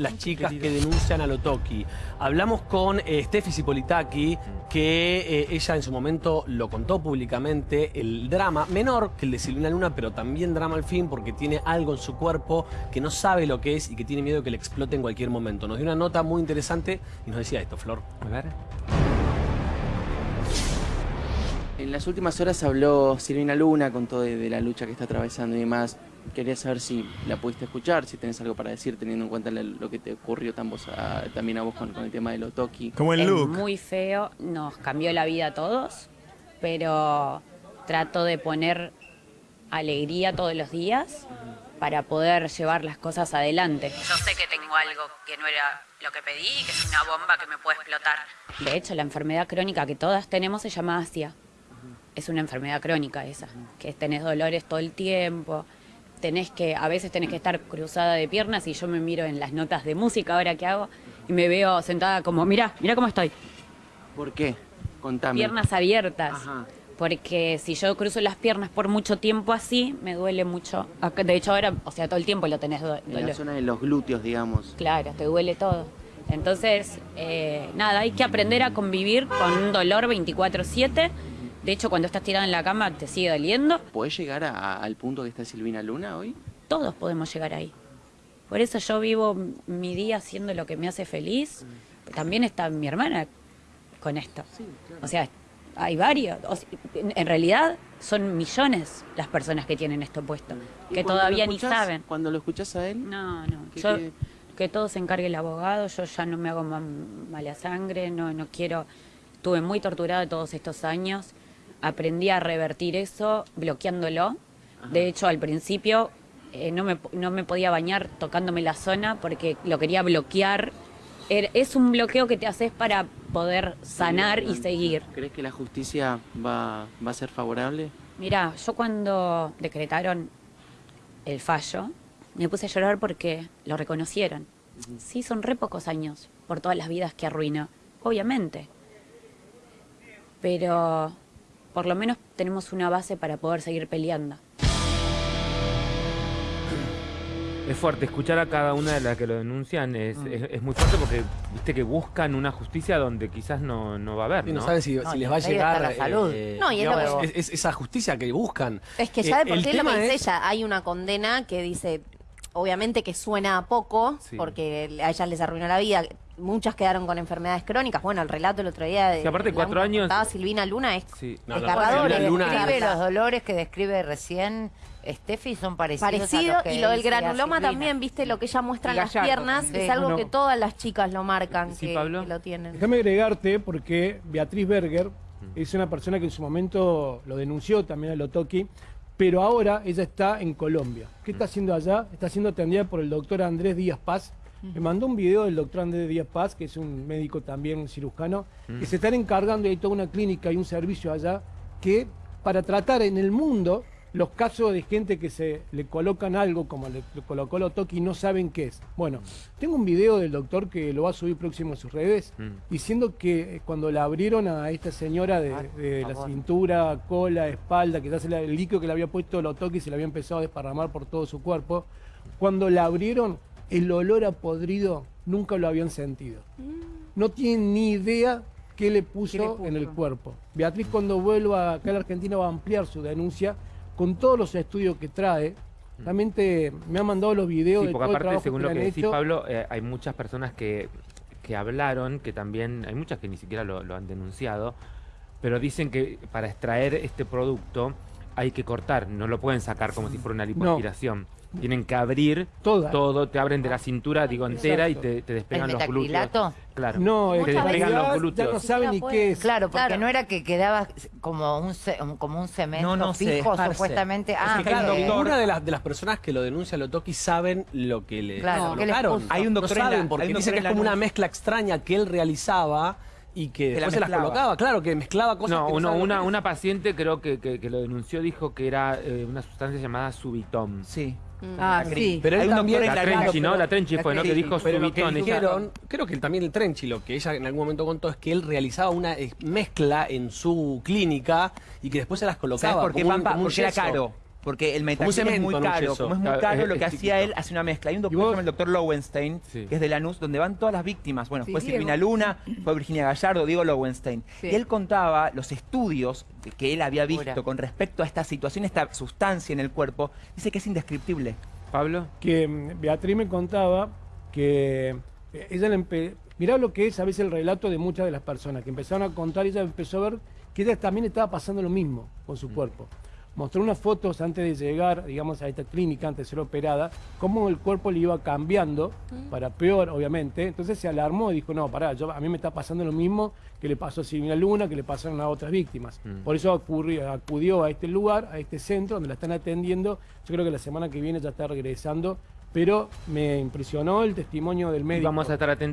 las chicas que denuncian a Lotoki. Hablamos con eh, Steffi Cipolitaki, que eh, ella en su momento lo contó públicamente, el drama, menor que el de Silvina Luna, pero también drama al fin, porque tiene algo en su cuerpo que no sabe lo que es y que tiene miedo de que le explote en cualquier momento. Nos dio una nota muy interesante y nos decía esto, Flor. A ver. En las últimas horas habló Silvina Luna con todo de, de la lucha que está atravesando y demás. Quería saber si la pudiste escuchar, si tenés algo para decir, teniendo en cuenta lo que te ocurrió tan vos a- también a vos con, con el tema de Lotoki. Como el es look. muy feo, nos cambió la vida a todos, pero trato de poner alegría todos los días para poder llevar las cosas adelante. Yo sé que tengo algo que no era lo que pedí que es una bomba que me puede explotar. De hecho, la enfermedad crónica que todas tenemos se llama ASIA. Es una enfermedad crónica esa, que tenés dolores todo el tiempo, tenés que, a veces tenés que estar cruzada de piernas y yo me miro en las notas de música ahora que hago y me veo sentada como, mira, mira cómo estoy, ¿Por qué? Contame. piernas abiertas. Ajá. Porque si yo cruzo las piernas por mucho tiempo así, me duele mucho. De hecho, ahora, o sea, todo el tiempo lo tenés do- En la dolor. zona de los glúteos, digamos. Claro, te duele todo. Entonces, eh, nada, hay que aprender a convivir con un dolor 24-7. De hecho, cuando estás tirado en la cama te sigue doliendo. ¿Podés llegar a- al punto que está Silvina Luna hoy? Todos podemos llegar ahí. Por eso yo vivo mi día haciendo lo que me hace feliz. También está mi hermana con esto. O sea, hay varios. O sea, en, realidad son millones las personas que tienen esto puesto, ¿Y que todavía ni saben. Cuando lo escuchás a él, No, no. ¿Qué- Yo, que todo se encargue el abogado, yo ya no me hago ma- mala sangre, no, no quiero. Estuve muy torturada todos estos años. Aprendí a revertir eso bloqueándolo. De hecho, al principio eh, no, me, no me podía bañar tocándome la zona porque lo quería bloquear. Er- Es un bloqueo que te haces para poder sanar y seguir. ¿crees que la justicia va, va a ser favorable? Mira, yo cuando decretaron el fallo, me puse a llorar porque lo reconocieron. Sí, son re pocos años por todas las vidas que arruinó, obviamente. Pero por lo menos tenemos una base para poder seguir peleando. Es fuerte, escuchar a cada una de las que lo denuncian es, es, es muy fuerte porque viste que buscan una justicia donde quizás no, no va a haber, Y no ¿no? saben si, No, si y les va a llegar... la salud. eh, No, y es digamos, es- es esa justicia que buscan. Es que Eh, sabe por el qué lo que dice ella. Hay una condena que dice, obviamente que suena a poco, Sí. porque a ellas les arruinó la vida. Muchas quedaron con enfermedades crónicas. Bueno, el relato el otro día de Que aparte cuatro años- contaba Silvina Luna es Sí. No, no, desgarrador. Luna- Describe los dolores que describe recién Steffi son parecidos a Parecido, los que y lo del granuloma Silvina. también, viste, lo que ella muestra en las Gallardo piernas, es algo que todas las chicas lo marcan, Sí, que, Pablo. que lo tienen. Déjame agregarte porque Beatriz Berger es una persona que en su momento lo denunció también a Lotoki, pero ahora ella está en Colombia. ¿Qué está haciendo allá? Está siendo atendida por el doctor Andrés Díaz Paz. Me mandó un video del doctor Andrés Díaz Paz, que es un médico también un cirujano, que se están encargando y hay toda una clínica y un servicio allá que para tratar en el mundo los casos de gente que se le colocan algo como le, le colocó Lotoki y no saben qué es. Bueno, tengo un video del doctor que lo va a subir próximo a sus redes Mm. diciendo que eh, cuando la abrieron a esta señora de, Ay, de por la cintura, cola, espalda, que ya se la- el líquido que le había puesto Lotoki se le había empezado a desparramar por todo su cuerpo, cuando la abrieron el olor a podrido nunca lo habían sentido. No tienen ni idea qué le puso, ¿Qué le puso? en el cuerpo. Beatriz cuando vuelva acá a la Argentina va a ampliar su denuncia con todos los estudios que trae. También te- me ha mandado los videos Sí, de porque todo el aparte, trabajo según que lo que han decís, hecho. Pablo, eh, hay muchas personas que, que hablaron, que también, hay muchas que ni siquiera lo, lo han denunciado, pero dicen que para extraer este producto hay que cortar, no lo pueden sacar como si fuera una lipoaspiración. Tienen que abrir Toda. todo, te abren de la cintura, digo, entera y te, te despegan ¿El los glúteos. Claro. No, te despegan los glúteos. ya no saben ni qué es. Claro, porque Claro. no era que quedaba como un, ce- como un cemento No, no, se fijo, supuestamente. Ah, que el claro. doctor- Ninguna de las, de las personas que lo denuncia a Lotoki saben lo que le Claro. Hay un doctor no saben, porque dice que es como una mezcla extraña que él realizaba y que Que la después se las colocaba. Claro, que mezclaba cosas No, que uno- una, una paciente creo que, que- que lo denunció dijo que era eh, una sustancia llamada Subitom. Sí. Ah, La sí. Pero él Hay también- La la Trenchi, ¿no? La Trenchi fue, ¿no? Que dijo Pero que dijeron, creo que también el Trenchi, lo que ella en algún momento contó es que él realizaba una eh, mezcla en su clínica y que después se las colocaba. ¿Sabes por qué, como un- Pampa? como un Porque era caro. Porque el un metacel es muy caro. Como es muy caro, lo que hacía él hace una mezcla. Hay un doctor, vos- se llama el doctor Lowenstein, Sí. que es de Lanús, donde van todas las víctimas. Bueno, Sí, fue. Silvina Luna, fue Virginia Gallardo, Diego Lowenstein. Sí. Y él contaba los estudios que él había visto Pura. con respecto a esta situación, esta sustancia en el cuerpo. Dice que es indescriptible. Pablo. que mm, Beatriz me contaba que eh, ella le mirá lo que es a veces el relato de muchas de las personas que empezaron a contar y ella empezó a ver que ella también estaba pasando lo mismo con su cuerpo. Mostró unas fotos antes de llegar, digamos, a esta clínica, antes de ser operada, cómo el cuerpo le iba cambiando, para peor, obviamente. Entonces se alarmó y dijo, no, pará, yo, a mí me está pasando lo mismo que le pasó a Silvina Luna, que le pasaron a otras víctimas. Por eso ocurrió- acudió a este lugar, a este centro, donde la están atendiendo. Yo creo que la semana que viene ya está regresando, pero me impresionó el testimonio del médico. Vamos a estar atentos